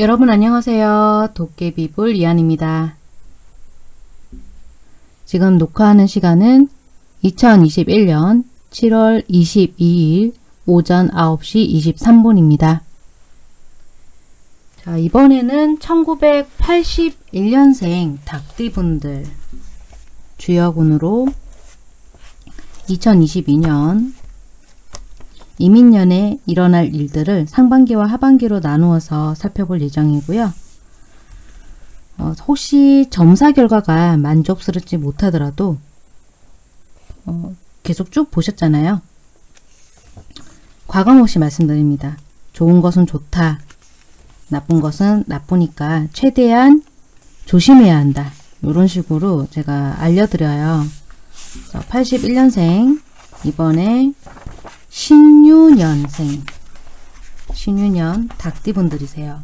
여러분 안녕하세요. 도깨비불 이한입니다. 지금 녹화하는 시간은 2021년 7월 22일 오전 9시 23분입니다. 자, 이번에는 1981년생 닭띠분들 주역운으로 2022년 이민년에 일어날 일들을 상반기와 하반기로 나누어서 살펴볼 예정이고요. 어, 혹시 점사 결과가 만족스럽지 못하더라도 어, 계속 쭉 보셨잖아요. 과감 없이 말씀드립니다. 좋은 것은 좋다. 나쁜 것은 나쁘니까 최대한 조심해야 한다. 이런 식으로 제가 알려드려요. 81년생 이번에 신유년생 신유년 닭띠분들이세요.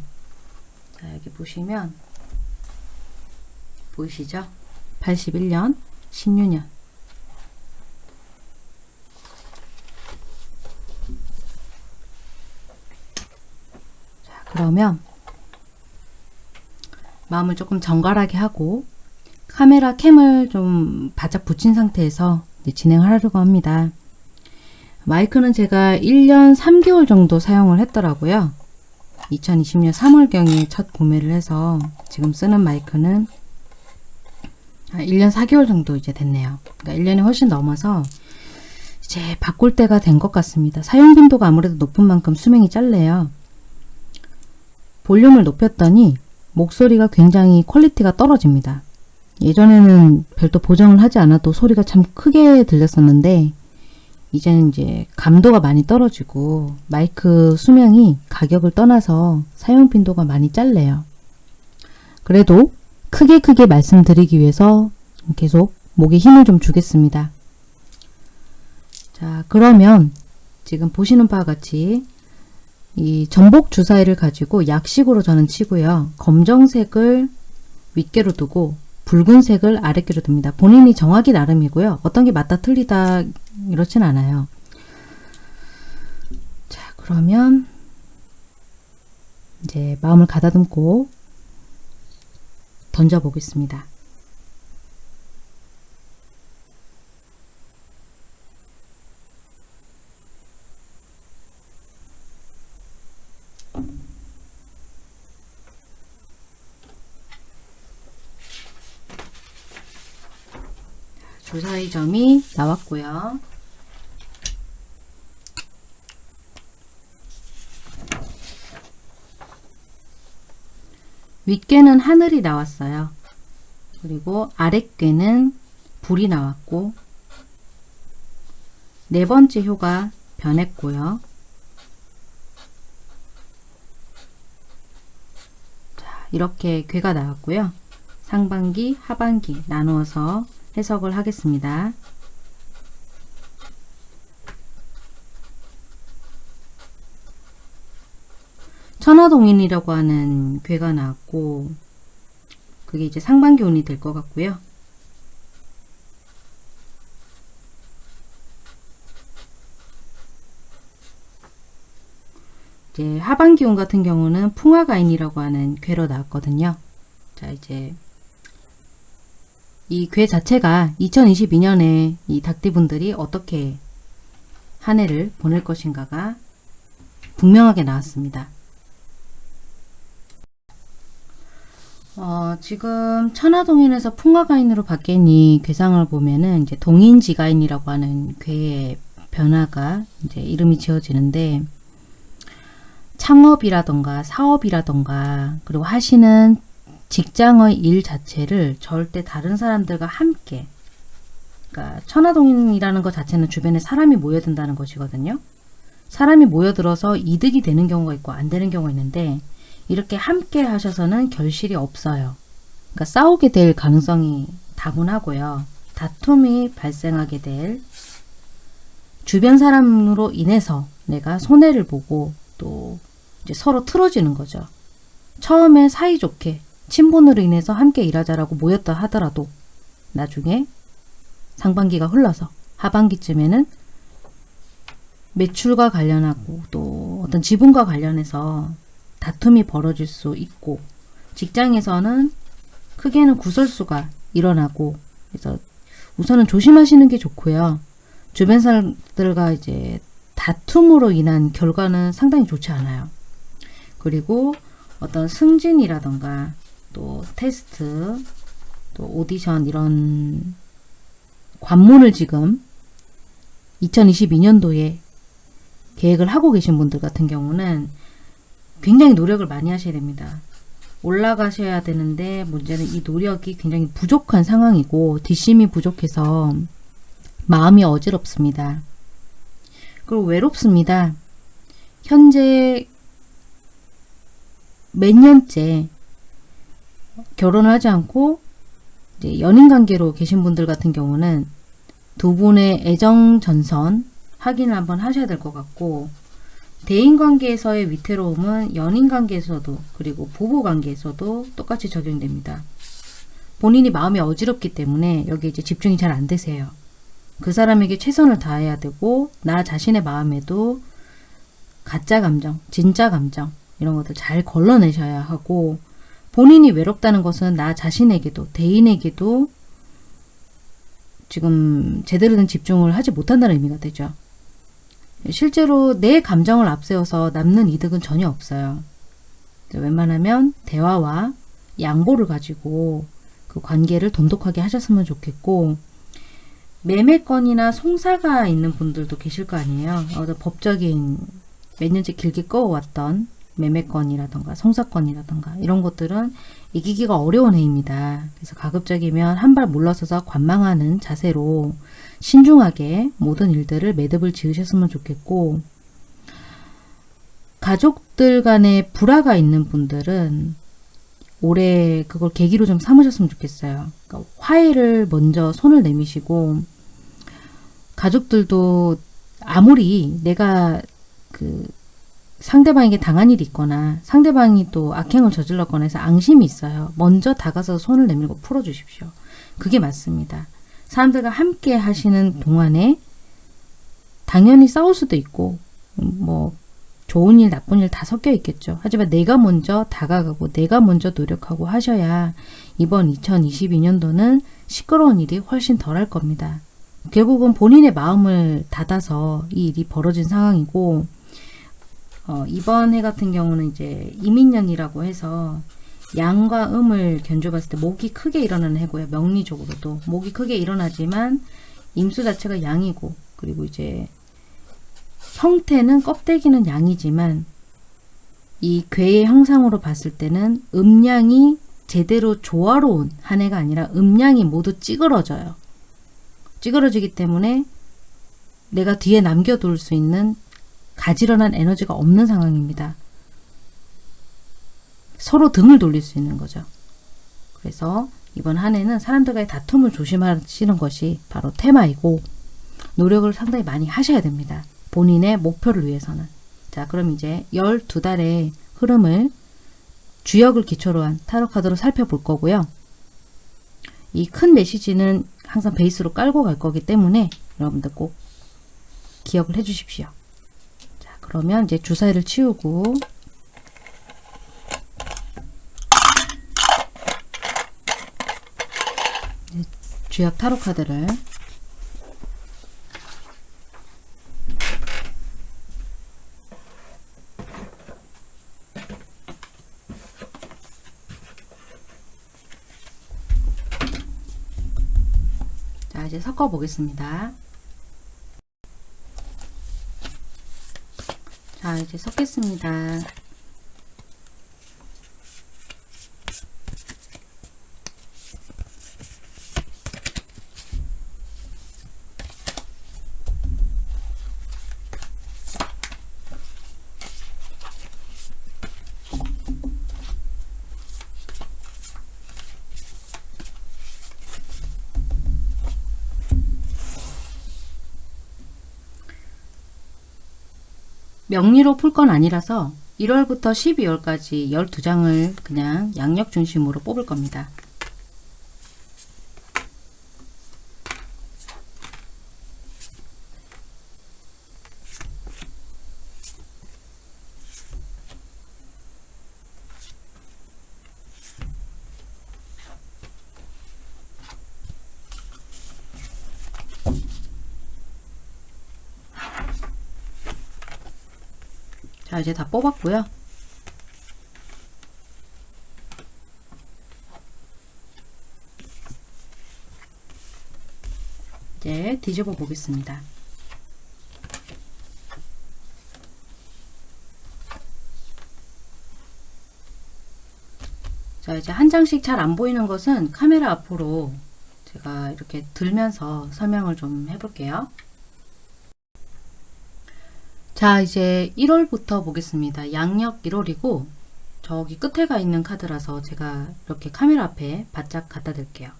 자 여기 보시면 보이시죠? 81년 신유년 자 그러면 마음을 조금 정갈하게 하고 카메라 캠을 좀 바짝 붙인 상태에서 진행을 하려고 합니다. 마이크는 제가 1년 3개월 정도 사용을 했더라고요. 2020년 3월경에 첫 구매를 해서 지금 쓰는 마이크는 1년 4개월 정도 이제 됐네요. 그러니까 1년이 훨씬 넘어서 이제 바꿀 때가 된 것 같습니다. 사용 빈도가 아무래도 높은 만큼 수명이 짧네요. 볼륨을 높였더니 목소리가 굉장히 quality가 떨어집니다. 예전에는 별도 보정을 하지 않아도 소리가 참 크게 들렸었는데 이제는 이제 감도가 많이 떨어지고 마이크 수명이 가격을 떠나서 사용 빈도가 많이 짧네요. 그래도 크게 크게 말씀드리기 위해서 계속 목에 힘을 좀 주겠습니다. 자 그러면 지금 보시는 바와 같이 이 전복 주사위를 가지고 약식으로 저는 치고요. 검정색을 윗개로 두고 붉은색을 아랫개로 둡니다. 본인이 정하기 나름이고요. 어떤 게 맞다 틀리다 이렇진 않아요. 자 그러면 이제 마음을 가다듬고 던져 보겠습니다. 주사위 점이 나왔고요. 윗괴는 하늘이 나왔어요. 그리고 아랫괴는 불이 나왔고 네 번째 효가 변했고요. 자, 이렇게 괴가 나왔고요. 상반기, 하반기 나누어서 해석을 하겠습니다. 천하동인이라고 하는 괴가 나왔고 그게 이제 상반기 운이 될 것 같고요. 이제 하반기 운 같은 경우는 풍화가인이라고 하는 괴로 나왔거든요. 자 이제 이 괴 자체가 2022년에 이 닭띠분들이 어떻게 한 해를 보낼 것인가가 분명하게 나왔습니다. 어, 지금 천하동인에서 풍화가인으로 바뀐 이 괴상을 보면은 이제 동인지가인이라고 하는 괴의 변화가 이제 이름이 지어지는데 창업이라던가 사업이라던가 그리고 하시는 직장의 일 자체를 절대 다른 사람들과 함께 그러니까 천하동인이라는 것 자체는 주변에 사람이 모여든다는 것이거든요. 사람이 모여들어서 이득이 되는 경우가 있고 안 되는 경우가 있는데 이렇게 함께 하셔서는 결실이 없어요. 그러니까 싸우게 될 가능성이 다분하고요. 다툼이 발생하게 될 주변 사람으로 인해서 내가 손해를 보고 또 서로 틀어지는 거죠. 처음에 사이좋게 친분으로 인해서 함께 일하자라고 모였다 하더라도 나중에 상반기가 흘러서 하반기쯤에는 매출과 관련하고 또 어떤 지분과 관련해서 다툼이 벌어질 수 있고 직장에서는 크게는 구설수가 일어나고 그래서 우선은 조심하시는 게 좋고요. 주변 사람들과 이제 다툼으로 인한 결과는 상당히 좋지 않아요. 그리고 어떤 승진이라던가 또 테스트 또 오디션 이런 관문을 지금 2022년도에 계획을 하고 계신 분들 같은 경우는 굉장히 노력을 많이 하셔야 됩니다. 올라가셔야 되는데 문제는 이 노력이 굉장히 부족한 상황이고 뒷심이 부족해서 마음이 어지럽습니다. 그리고 외롭습니다. 현재 몇 년째 결혼을 하지 않고 이제 연인 관계로 계신 분들 같은 경우는 두 분의 애정 전선 확인을 한번 하셔야 될 것 같고 대인 관계에서의 위태로움은 연인 관계에서도 그리고 부부 관계에서도 똑같이 적용됩니다. 본인이 마음이 어지럽기 때문에 여기 이제 집중이 잘 안 되세요. 그 사람에게 최선을 다해야 되고 나 자신의 마음에도 가짜 감정, 진짜 감정 이런 것들 잘 걸러내셔야 하고 본인이 외롭다는 것은 나 자신에게도 대인에게도 지금 제대로 된 집중을 하지 못한다는 의미가 되죠. 실제로 내 감정을 앞세워서 남는 이득은 전혀 없어요. 웬만하면 대화와 양보를 가지고 그 관계를 돈독하게 하셨으면 좋겠고 매매건이나 송사가 있는 분들도 계실 거 아니에요. 어, 법적인 몇 년째 길게 꺼왔던 매매건이라던가 송사건이라던가 이런 것들은 이기기가 어려운 해입니다. 그래서 가급적이면 한 발 물러서서 관망하는 자세로 신중하게 모든 일들을 매듭을 지으셨으면 좋겠고 가족들 간에 불화가 있는 분들은 올해 그걸 계기로 좀 삼으셨으면 좋겠어요. 그러니까 화해를 먼저 손을 내미시고 가족들도 아무리 내가 그 상대방에게 당한 일이 있거나 상대방이 또 악행을 저질렀거나 해서 앙심이 있어요. 먼저 다가서 손을 내밀고 풀어주십시오. 그게 맞습니다. 사람들과 함께 하시는 동안에 당연히 싸울 수도 있고 뭐 좋은 일 나쁜 일 다 섞여 있겠죠. 하지만 내가 먼저 다가가고 내가 먼저 노력하고 하셔야 이번 2022년도는 시끄러운 일이 훨씬 덜할 겁니다. 결국은 본인의 마음을 닫아서 이 일이 벌어진 상황이고 어, 이번 해 같은 경우는 이제 이민년이라고 해서 양과 음을 견줘봤을 때 목이 크게 일어나는 해고요. 명리적으로도 목이 크게 일어나지만 임수 자체가 양이고 그리고 이제 형태는 껍데기는 양이지만 이 괴의 형상으로 봤을 때는 음양이 제대로 조화로운 한 해가 아니라 음양이 모두 찌그러져요. 찌그러지기 때문에 내가 뒤에 남겨둘 수 있는 가지런한 에너지가 없는 상황입니다. 서로 등을 돌릴 수 있는 거죠. 그래서 이번 한 해는 사람들과의 다툼을 조심하시는 것이 바로 테마이고 노력을 상당히 많이 하셔야 됩니다. 본인의 목표를 위해서는. 자 그럼 이제 12달의 흐름을 주역을 기초로 한 타로 카드로 살펴볼 거고요. 이 큰 메시지는 항상 베이스로 깔고 갈 거기 때문에 여러분들 꼭 기억을 해 주십시오. 자 그러면 이제 주사위를 치우고 주역 타로 카드를 자 이제 섞어 보겠습니다. 자 이제 섞겠습니다. 명리로 풀 건 아니라서 1월부터 12월까지 12장을 그냥 양력 중심으로 뽑을 겁니다. 자, 이제 다 뽑았고요. 이제 뒤집어 보겠습니다. 자, 이제 한 장씩 잘 안 보이는 것은 카메라 앞으로 제가 이렇게 들면서 설명을 좀 해볼게요. 자, 이제 1월부터 보겠습니다. 양력 1월이고 저기 끝에 가 있는 카드라서 제가 이렇게 카메라 앞에 바짝 갖다 댈게요.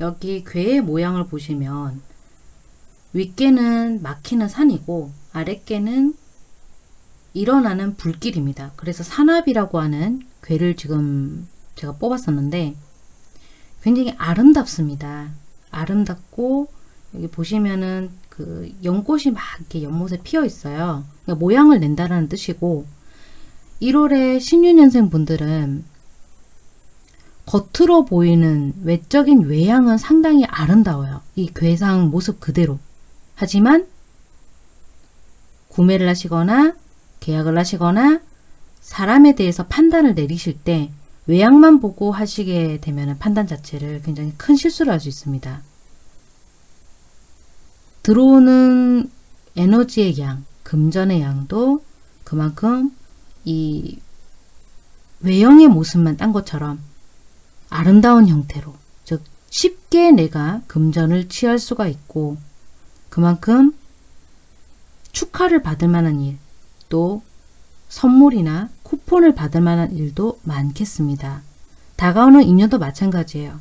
여기 괴의 모양을 보시면 윗개는 막히는 산이고 아랫개는 일어나는 불길입니다. 그래서 산압이라고 하는 괴를 지금 제가 뽑았었는데 굉장히 아름답습니다. 아름답고 여기 보시면은 그 연꽃이 막 이렇게 연못에 피어 있어요. 그러니까 모양을 낸다라는 뜻이고 1월에 신유년생 분들은 겉으로 보이는 외적인 외양은 상당히 아름다워요. 이 괴상 모습 그대로. 하지만 구매를 하시거나 계약을 하시거나 사람에 대해서 판단을 내리실 때 외양만 보고 하시게 되면 판단 자체를 굉장히 큰 실수를 할 수 있습니다. 들어오는 에너지의 양, 금전의 양도 그만큼 이 외형의 모습만 딴 것처럼 아름다운 형태로 즉 쉽게 내가 금전을 취할 수가 있고 그만큼 축하를 받을 만한 일, 또 선물이나 쿠폰을 받을 만한 일도 많겠습니다. 다가오는 인연도 마찬가지예요.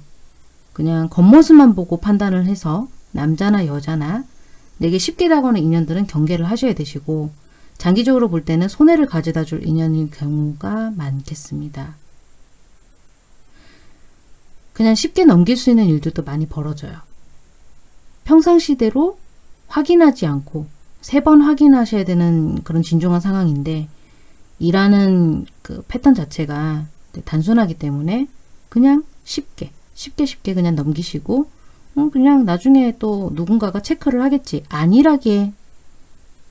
그냥 겉모습만 보고 판단을 해서 남자나 여자나 내게 쉽게 다가오는 인연들은 경계를 하셔야 되시고 장기적으로 볼 때는 손해를 가져다 줄 인연일 경우가 많겠습니다. 그냥 쉽게 넘길 수 있는 일들도 많이 벌어져요. 평상시대로 확인하지 않고 세 번 확인하셔야 되는 그런 진중한 상황인데 일하는 그 패턴 자체가 단순하기 때문에 그냥 쉽게 쉽게 쉽게 그냥 넘기시고 음, 그냥 나중에 또 누군가가 체크를 하겠지 안일하게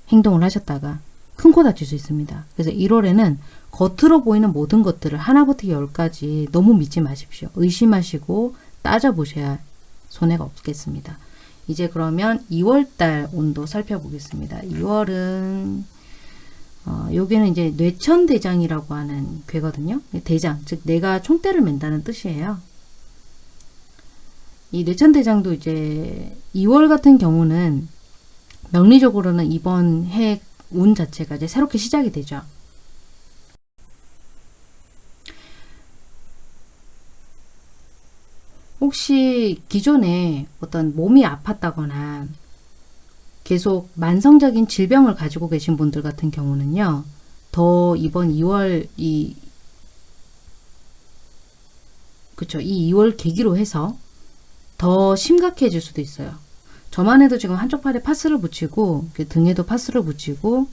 행동을 하셨다가 큰 코 다칠 수 있습니다. 그래서 1월에는 겉으로 보이는 모든 것들을 하나부터 열까지 너무 믿지 마십시오. 의심하시고 따져보셔야 손해가 없겠습니다. 이제 그러면 2월달 온도 살펴보겠습니다. 2월은 어, 여기는 이제 뇌천대장이라고 하는 괴거든요. 대장, 즉 내가 총대를 맨다는 뜻이에요. 이 뇌천대장도 이제 2월 같은 경우는 명리적으로는 이번 해 운 자체가 이제 새롭게 시작이 되죠. 혹시 기존에 어떤 몸이 아팠다거나 계속 만성적인 질병을 가지고 계신 분들 같은 경우는요. 더 이번 2월 이 그쵸 이 2월 계기로 해서 더 심각해질 수도 있어요. 저만 해도 지금 한쪽 팔에 파스를 붙이고 등에도 파스를 붙이고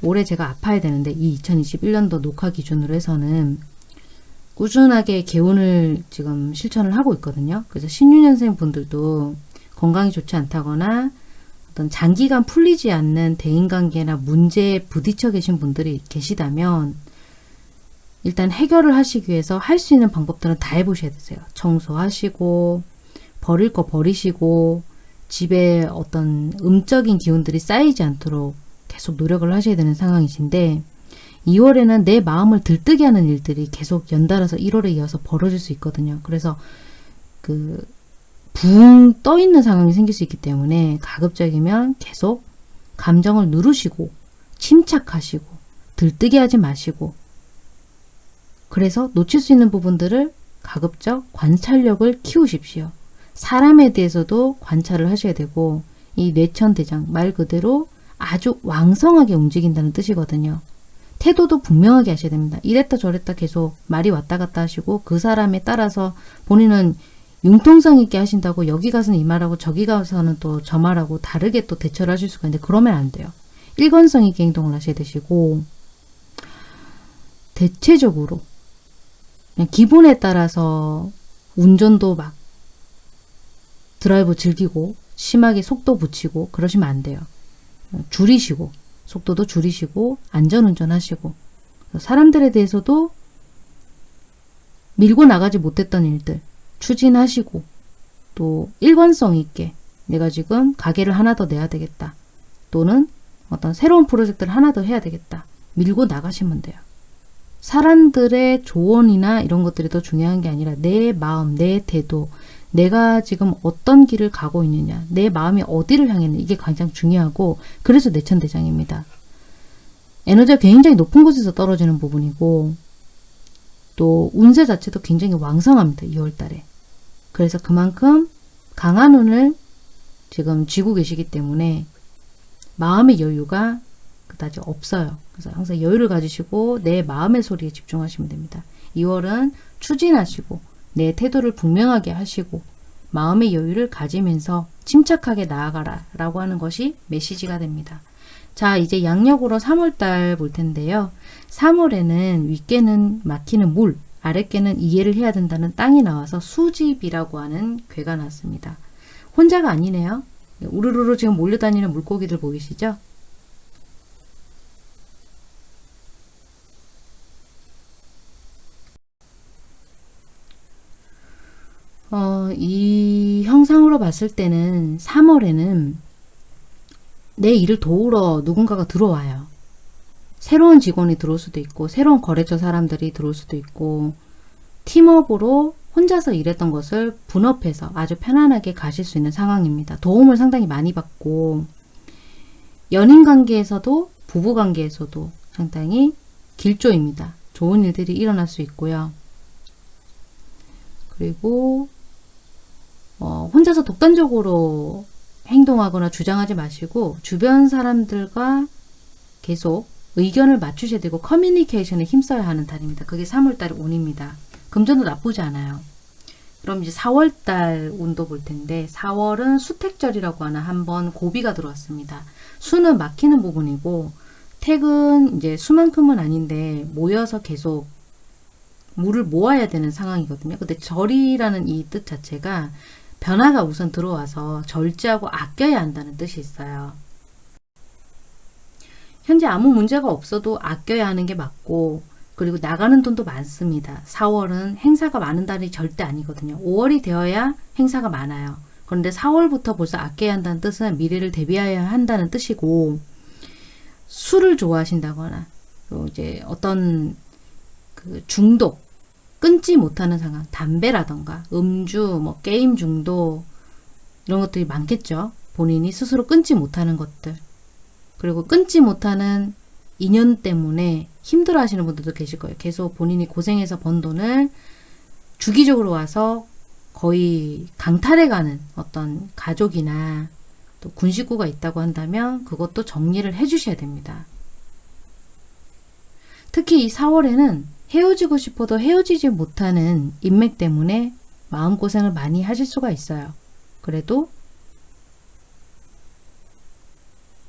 올해 제가 아파야 되는데 이 2021년도 녹화 기준으로 해서는 꾸준하게 개운을 지금 실천을 하고 있거든요. 그래서 신유년생 분들도 건강이 좋지 않다거나 어떤 장기간 풀리지 않는 대인관계나 문제에 부딪혀 계신 분들이 계시다면 일단 해결을 하시기 위해서 할 수 있는 방법들은 다 해보셔야 되세요. 청소하시고 버릴 거 버리시고 집에 어떤 음적인 기운들이 쌓이지 않도록 계속 노력을 하셔야 되는 상황이신데 2월에는 내 마음을 들뜨게 하는 일들이 계속 연달아서 1월에 이어서 벌어질 수 있거든요. 그래서 그 붕 떠 있는 상황이 생길 수 있기 때문에 가급적이면 계속 감정을 누르시고 침착하시고 들뜨게 하지 마시고 그래서 놓칠 수 있는 부분들을 가급적 관찰력을 키우십시오. 사람에 대해서도 관찰을 하셔야 되고 이 뇌천대장 말 그대로 아주 왕성하게 움직인다는 뜻이거든요. 태도도 분명하게 하셔야 됩니다. 이랬다 저랬다 계속 말이 왔다 갔다 하시고 그 사람에 따라서 본인은 융통성 있게 하신다고 여기 가서는 이 말하고 저기 가서는 또 저 말하고 다르게 또 대처를 하실 수가 있는데 그러면 안 돼요. 일관성 있게 행동을 하셔야 되시고 대체적으로 기분에 따라서 운전도 막 드라이브 즐기고 심하게 속도 붙이고 그러시면 안 돼요. 줄이시고 속도도 줄이시고 안전운전 하시고 사람들에 대해서도 밀고 나가지 못했던 일들 추진하시고 또 일관성 있게 내가 지금 가게를 하나 더 내야 되겠다. 또는 어떤 새로운 프로젝트를 하나 더 해야 되겠다. 밀고 나가시면 돼요. 사람들의 조언이나 이런 것들이 더 중요한 게 아니라 내 마음, 내 태도, 내가 지금 어떤 길을 가고 있느냐, 내 마음이 어디를 향했느냐 이게 가장 중요하고 그래서 내천대장입니다. 에너지가 굉장히 높은 곳에서 떨어지는 부분이고 또 운세 자체도 굉장히 왕성합니다. 2월달에. 그래서 그만큼 강한 운을 지금 쥐고 계시기 때문에 마음의 여유가 그다지 없어요. 그래서 항상 여유를 가지시고 내 마음의 소리에 집중하시면 됩니다. 2월은 추진하시고 내 태도를 분명하게 하시고 마음의 여유를 가지면서 침착하게 나아가라 라고 하는 것이 메시지가 됩니다. 자 이제 양력으로 3월달 볼 텐데요. 3월에는 윗개는 막히는 물, 아랫개는 이해를 해야 된다는 땅이 나와서 수집이라고 하는 괴가 났습니다. 혼자가 아니네요. 우르르르 지금 몰려다니는 물고기들 보이시죠? 어, 이 형상으로 봤을 때는 3월에는 내 일을 도우러 누군가가 들어와요. 새로운 직원이 들어올 수도 있고 새로운 거래처 사람들이 들어올 수도 있고 팀업으로 혼자서 일했던 것을 분업해서 아주 편안하게 가실 수 있는 상황입니다. 도움을 상당히 많이 받고 연인 관계에서도 부부 관계에서도 상당히 길조입니다. 좋은 일들이 일어날 수 있고요. 그리고 어, 혼자서 독단적으로 행동하거나 주장하지 마시고 주변 사람들과 계속 의견을 맞추셔야 되고 커뮤니케이션에 힘써야 하는 달입니다. 그게 3월달 운입니다. 금전도 나쁘지 않아요. 그럼 이제 4월달 운도 볼 텐데 4월은 수택절이라고 하는 한번 고비가 들어왔습니다. 수는 막히는 부분이고 택은 이제 수만큼은 아닌데 모여서 계속 물을 모아야 되는 상황이거든요. 근데 절이라는 이 뜻 자체가 변화가 우선 들어와서 절제하고 아껴야 한다는 뜻이 있어요. 현재 아무 문제가 없어도 아껴야 하는 게 맞고 그리고 나가는 돈도 많습니다. 4월은 행사가 많은 달이 절대 아니거든요. 5월이 되어야 행사가 많아요. 그런데 4월부터 벌써 아껴야 한다는 뜻은 미래를 대비해야 한다는 뜻이고 술을 좋아하신다거나 또 이제 어떤 그 중독 끊지 못하는 상황 담배라던가 음주 뭐 게임 중독 이런 것들이 많겠죠. 본인이 스스로 끊지 못하는 것들 그리고 끊지 못하는 인연 때문에 힘들어 하시는 분들도 계실 거예요. 계속 본인이 고생해서 번 돈을 주기적으로 와서 거의 강탈해가는 어떤 가족이나 또 군식구가 있다고 한다면 그것도 정리를 해주셔야 됩니다. 특히 이 4월에는 헤어지고 싶어도 헤어지지 못하는 인맥 때문에 마음고생을 많이 하실 수가 있어요. 그래도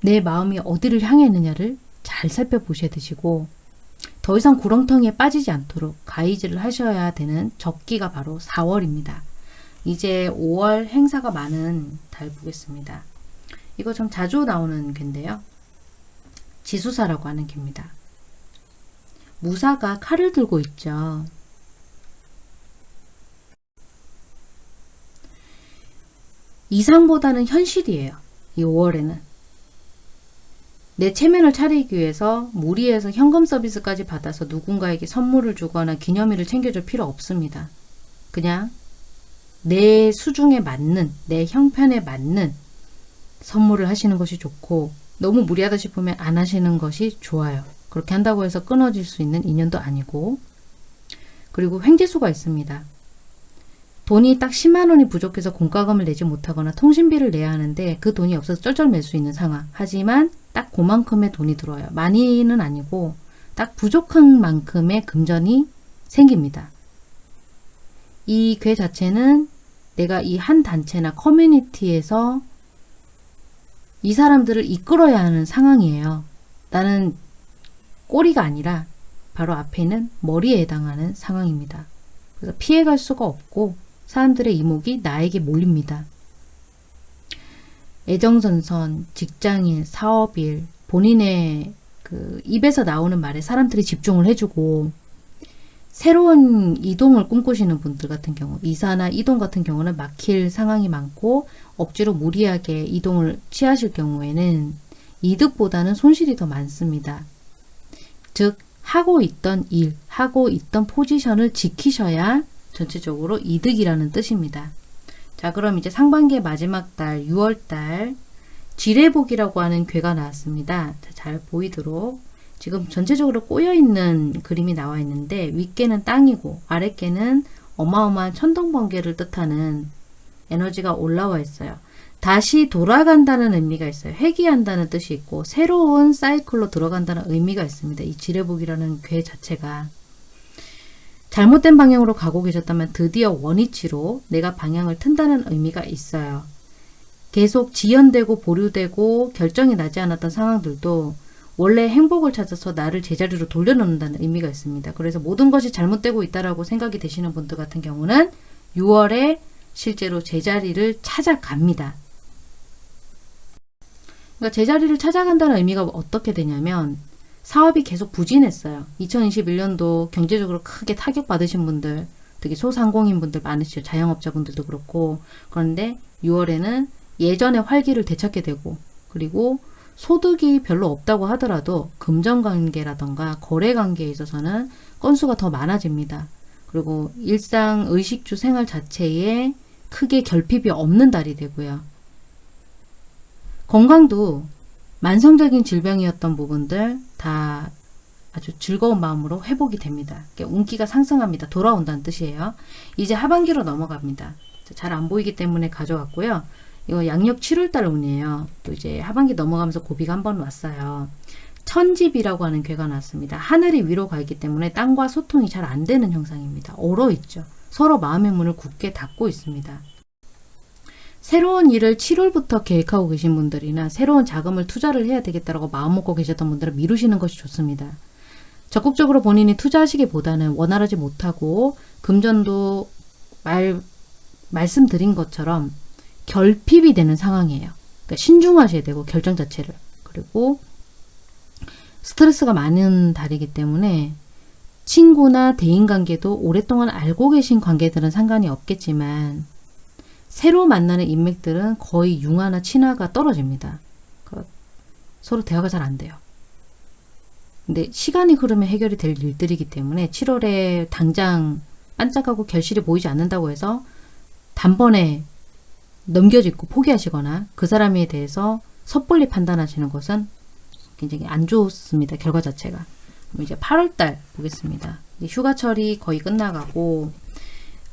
내 마음이 어디를 향해 있느냐를 잘 살펴보셔야 되시고 더 이상 구렁텅이에 빠지지 않도록 가이즈를 하셔야 되는 적기가 바로 4월입니다. 이제 5월 행사가 많은 달 보겠습니다. 이거 좀 자주 나오는 갠데요. 지수사라고 하는 개입니다. 무사가 칼을 들고 있죠. 이상보다는 현실이에요. 이 5월에는. 내 체면을 차리기 위해서 무리해서 현금 서비스까지 받아서 누군가에게 선물을 주거나 기념일을 챙겨줄 필요 없습니다. 그냥 내 수중에 맞는, 내 형편에 맞는 선물을 하시는 것이 좋고 너무 무리하다 싶으면 안 하시는 것이 좋아요. 그렇게 한다고 해서 끊어질 수 있는 인연도 아니고 그리고 횡재수가 있습니다. 돈이 딱 10만 원이 부족해서 공과금을 내지 못하거나 통신비를 내야 하는데 그 돈이 없어서 쩔쩔 맬 수 있는 상황. 하지만 딱 그만큼의 돈이 들어와요. 많이는 아니고 딱 부족한 만큼의 금전이 생깁니다. 이 괴 자체는 내가 이 한 단체나 커뮤니티에서 이 사람들을 이끌어야 하는 상황이에요. 나는 꼬리가 아니라 바로 앞에 있는 머리에 해당하는 상황입니다. 그래서 피해갈 수가 없고 사람들의 이목이 나에게 몰립니다. 애정선선, 직장인, 사업일, 본인의 그 입에서 나오는 말에 사람들이 집중을 해주고 새로운 이동을 꿈꾸시는 분들 같은 경우 이사나 이동 같은 경우는 막힐 상황이 많고 억지로 무리하게 이동을 취하실 경우에는 이득보다는 손실이 더 많습니다. 즉 하고 있던 일, 하고 있던 포지션을 지키셔야 전체적으로 이득이라는 뜻입니다. 자 그럼 이제 상반기의 마지막 달 6월달 지뢰복이라고 하는 괴가 나왔습니다. 자, 잘 보이도록 지금 전체적으로 꼬여있는 그림이 나와 있는데 윗개는 땅이고 아랫개는 어마어마한 천둥번개를 뜻하는 에너지가 올라와 있어요. 다시 돌아간다는 의미가 있어요. 회귀한다는 뜻이 있고 새로운 사이클로 들어간다는 의미가 있습니다. 이 지뢰복이라는 괴 자체가 잘못된 방향으로 가고 계셨다면 드디어 원위치로 내가 방향을 튼다는 의미가 있어요. 계속 지연되고 보류되고 결정이 나지 않았던 상황들도 원래 행복을 찾아서 나를 제자리로 돌려놓는다는 의미가 있습니다. 그래서 모든 것이 잘못되고 있다라고 생각이 되시는 분들 같은 경우는 6월에 실제로 제자리를 찾아갑니다. 그러니까 제자리를 찾아간다는 의미가 어떻게 되냐면 사업이 계속 부진했어요. 2021년도 경제적으로 크게 타격받으신 분들, 특히 소상공인 분들 많으시죠. 자영업자분들도 그렇고. 그런데 6월에는 예전의 활기를 되찾게 되고 그리고 소득이 별로 없다고 하더라도 금전관계라던가 거래관계에 있어서는 건수가 더 많아집니다. 그리고 일상 의식주 생활 자체에 크게 결핍이 없는 달이 되고요. 건강도 만성적인 질병이었던 부분들 다 아주 즐거운 마음으로 회복이 됩니다. 운기가 상승합니다. 돌아온다는 뜻이에요. 이제 하반기로 넘어갑니다. 잘 안 보이기 때문에 가져왔고요. 이거 양력 7월달 운이에요. 또 이제 하반기 넘어가면서 고비가 한 번 왔어요. 천집이라고 하는 괴가 났습니다. 하늘이 위로 가 있기 때문에 땅과 소통이 잘 안 되는 형상입니다. 얼어 있죠. 서로 마음의 문을 굳게 닫고 있습니다. 새로운 일을 7월부터 계획하고 계신 분들이나 새로운 자금을 투자를 해야 되겠다라고 마음먹고 계셨던 분들은 미루시는 것이 좋습니다. 적극적으로 본인이 투자하시기보다는 원활하지 못하고 금전도 말, 말씀드린 것처럼 결핍이 되는 상황이에요. 그러니까 신중하셔야 되고 결정 자체를. 그리고 스트레스가 많은 달이기 때문에 친구나 대인관계도 오랫동안 알고 계신 관계들은 상관이 없겠지만 새로 만나는 인맥들은 거의 융화나 친화가 떨어집니다. 그 서로 대화가 잘 안 돼요. 근데 시간이 흐르면 해결이 될 일들이기 때문에 7월에 당장 반짝하고 결실이 보이지 않는다고 해서 단번에 넘겨짓고 포기하시거나 그 사람에 대해서 섣불리 판단하시는 것은 굉장히 안 좋습니다. 결과 자체가. 이제 8월달 보겠습니다. 휴가철이 거의 끝나가고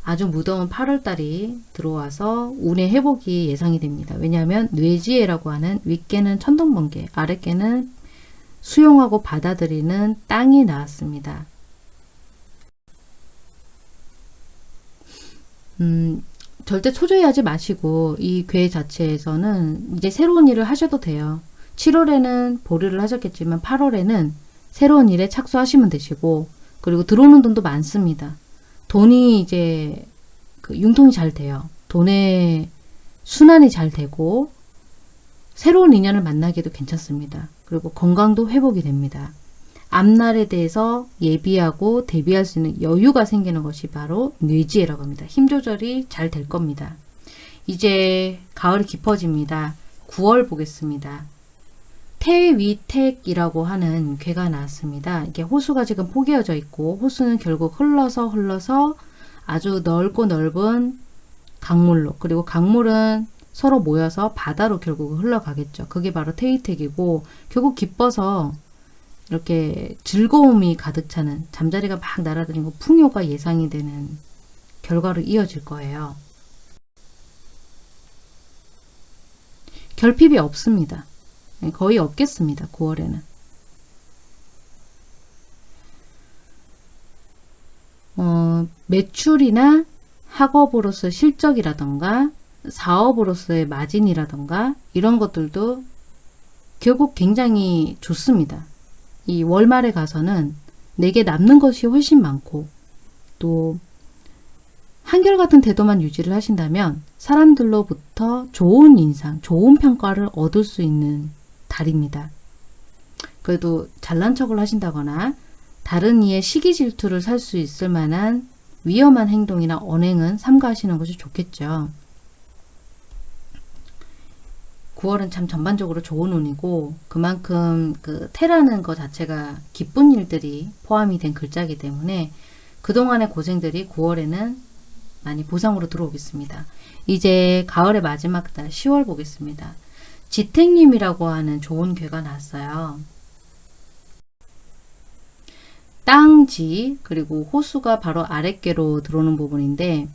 아주 무더운 8월달이 들어와서 운의 회복이 예상이 됩니다. 왜냐하면 뇌지혜라고 하는 윗개는 천둥번개, 아랫개는 수용하고 받아들이는 땅이 나왔습니다. 음, 절대 초조해하지 마시고 이 괴 자체에서는 이제 새로운 일을 하셔도 돼요. 7월에는 보류를 하셨겠지만 8월에는 새로운 일에 착수하시면 되시고 그리고 들어오는 돈도 많습니다. 돈이 이제 그 융통이 잘 돼요. 돈의 순환이 잘 되고 새로운 인연을 만나기도 괜찮습니다. 그리고 건강도 회복이 됩니다. 앞날에 대해서 예비하고 대비할 수 있는 여유가 생기는 것이 바로 뇌지혜라고 합니다. 힘 조절이 잘 될 겁니다. 이제 가을이 깊어집니다. 9월 보겠습니다. 태위택이라고 하는 괴가 나왔습니다. 이게 호수가 지금 포개어져 있고 호수는 결국 흘러서 흘러서 아주 넓고 넓은 강물로 그리고 강물은 서로 모여서 바다로 결국 흘러가겠죠. 그게 바로 태위택이고 결국 기뻐서 이렇게 즐거움이 가득 차는 잠자리가 막 날아다니고 풍요가 예상이 되는 결과로 이어질 거예요. 결핍이 없습니다. 네, 거의 없겠습니다. 9월에는. 어, 매출이나 학업으로서 실적이라던가 사업으로서의 마진이라던가 이런 것들도 결국 굉장히 좋습니다. 이 월말에 가서는 내게 남는 것이 훨씬 많고 또 한결같은 태도만 유지를 하신다면 사람들로부터 좋은 인상, 좋은 평가를 얻을 수 있는 달입니다. 그래도 잘난 척을 하신다거나 다른 이의 시기 질투를 살 수 있을 만한 위험한 행동이나 언행은 삼가하시는 것이 좋겠죠. 9월은 참 전반적으로 좋은 운이고 그만큼 그 태라는 것 자체가 기쁜 일들이 포함이 된 글자이기 때문에 그동안의 고생들이 9월에는 많이 보상으로 들어오겠습니다. 이제 가을의 마지막 달 10월 보겠습니다. 지택님이라고 하는 좋은 괴가 났어요. 땅지 그리고 호수가 바로 아랫개로 들어오는 부분인데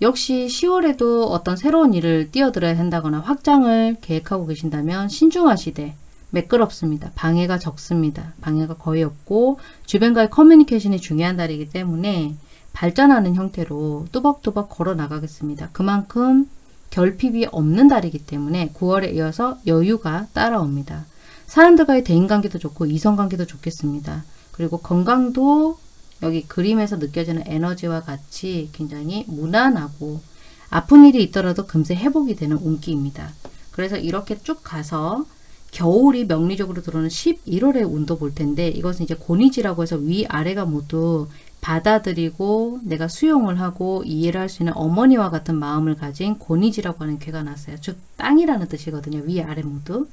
역시 10월에도 어떤 새로운 일을 뛰어들어야 한다거나 확장을 계획하고 계신다면 신중하시되 매끄럽습니다. 방해가 적습니다. 방해가 거의 없고 주변과의 커뮤니케이션이 중요한 달이기 때문에 발전하는 형태로 뚜벅뚜벅 걸어 나가겠습니다. 그만큼 결핍이 없는 달이기 때문에 9월에 이어서 여유가 따라옵니다. 사람들과의 대인관계도 좋고 이성관계도 좋겠습니다. 그리고 건강도 여기 그림에서 느껴지는 에너지와 같이 굉장히 무난하고 아픈 일이 있더라도 금세 회복이 되는 운기입니다. 그래서 이렇게 쭉 가서 겨울이 명리적으로 들어오는 11월의 운도 볼 텐데 이것은 이제 고니지라고 해서 위아래가 모두 받아들이고 내가 수용을 하고 이해를 할 수 있는 어머니와 같은 마음을 가진 고니지라고 하는 괴가 났어요. 즉 땅이라는 뜻이거든요. 위아래 모두.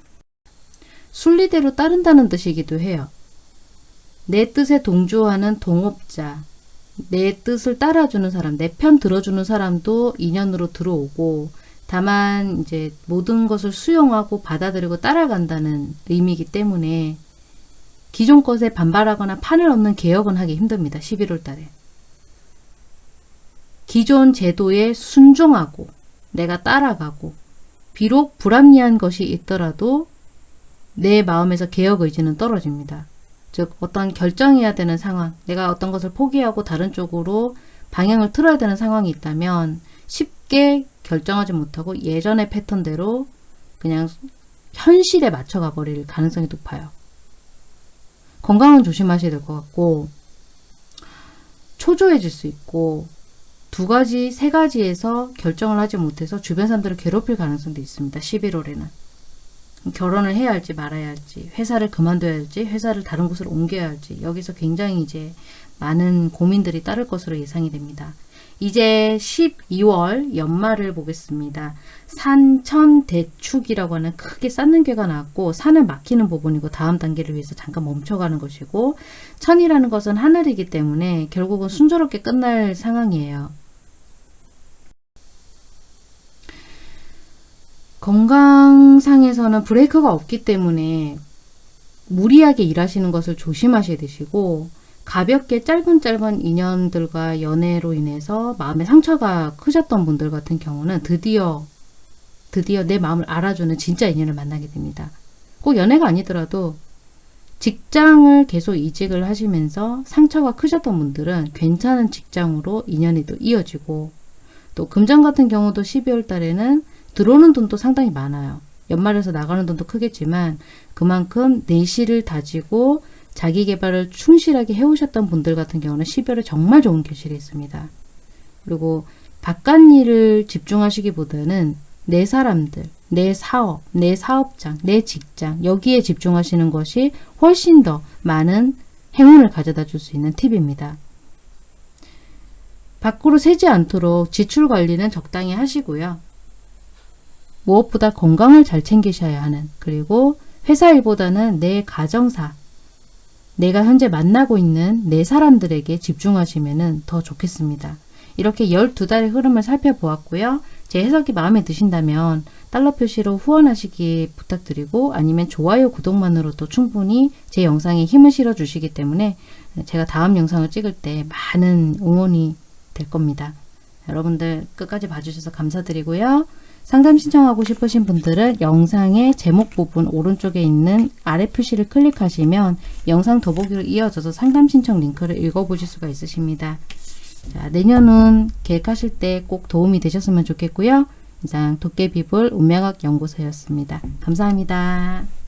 순리대로 따른다는 뜻이기도 해요. 내 뜻에 동조하는 동업자, 내 뜻을 따라주는 사람, 내 편 들어주는 사람도 인연으로 들어오고 다만 이제 모든 것을 수용하고 받아들이고 따라간다는 의미이기 때문에 기존 것에 반발하거나 판을 얻는 개혁은 하기 힘듭니다. 11월 달에. 기존 제도에 순종하고 내가 따라가고 비록 불합리한 것이 있더라도 내 마음에서 개혁 의지는 떨어집니다. 즉 어떤 결정해야 되는 상황, 내가 어떤 것을 포기하고 다른 쪽으로 방향을 틀어야 되는 상황이 있다면 쉽게 결정하지 못하고 예전의 패턴대로 그냥 현실에 맞춰가 버릴 가능성이 높아요. 건강은 조심하셔야 될 것 같고 초조해질 수 있고 두 가지, 세 가지에서 결정을 하지 못해서 주변 사람들을 괴롭힐 가능성도 있습니다. 11월에는. 결혼을 해야 할지 말아야 할지 회사를 그만둬야 할지 회사를 다른 곳으로 옮겨야 할지 여기서 굉장히 이제 많은 고민들이 따를 것으로 예상이 됩니다. 이제 12월 연말을 보겠습니다. 산천대축이라고 하는 크게 쌓는 괴가 나왔고 산을 막히는 부분이고 다음 단계를 위해서 잠깐 멈춰가는 것이고 천이라는 것은 하늘이기 때문에 결국은 순조롭게 끝날 상황이에요. 건강상에서는 브레이크가 없기 때문에 무리하게 일하시는 것을 조심하셔야 되시고 가볍게 짧은 짧은 인연들과 연애로 인해서 마음의 상처가 크셨던 분들 같은 경우는 드디어 드디어 내 마음을 알아주는 진짜 인연을 만나게 됩니다. 꼭 연애가 아니더라도 직장을 계속 이직을 하시면서 상처가 크셨던 분들은 괜찮은 직장으로 인연이 또 이어지고 또 금전 같은 경우도 12월 달에는 들어오는 돈도 상당히 많아요. 연말에서 나가는 돈도 크겠지만 그만큼 내실을 다지고 자기 개발을 충실하게 해오셨던 분들 같은 경우는 12월에 정말 좋은 교실이 있습니다. 그리고 바깥 일을 집중하시기보다는 내 사람들, 내 사업, 내 사업장, 내 직장 여기에 집중하시는 것이 훨씬 더 많은 행운을 가져다 줄 수 있는 팁입니다. 밖으로 새지 않도록 지출 관리는 적당히 하시고요. 무엇보다 건강을 잘 챙기셔야 하는 그리고 회사 일보다는 내 가정사 내가 현재 만나고 있는 내 사람들에게 집중하시면 더 좋겠습니다. 이렇게 12달의 흐름을 살펴보았고요. 제 해석이 마음에 드신다면 달러 표시로 후원하시기 부탁드리고 아니면 좋아요 구독만으로도 충분히 제 영상에 힘을 실어 주시기 때문에 제가 다음 영상을 찍을 때 많은 응원이 될 겁니다. 여러분들 끝까지 봐주셔서 감사드리고요. 상담 신청하고 싶으신 분들은 영상의 제목 부분 오른쪽에 있는 아래 표시를 클릭하시면 영상 더보기로 이어져서 상담 신청 링크를 읽어보실 수가 있으십니다. 자, 내년은 계획하실 때 꼭 도움이 되셨으면 좋겠고요. 이상 도깨비불 운명학 연구소였습니다. 감사합니다.